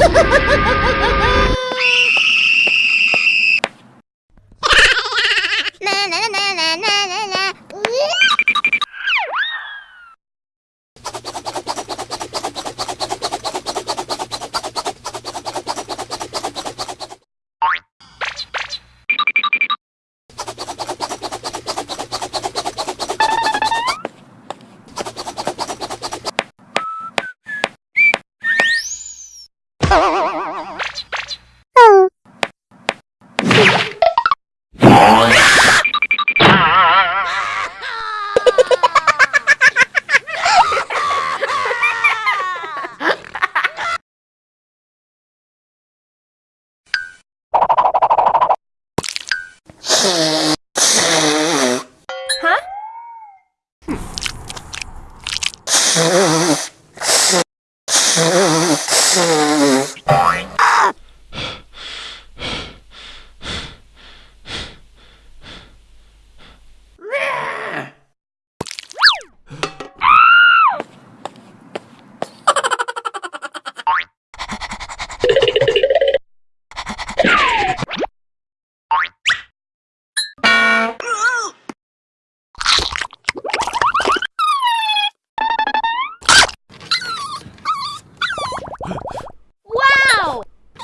Ha ha ha! Huh?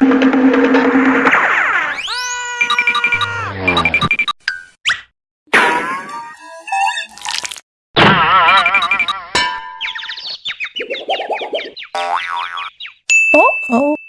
you Oh.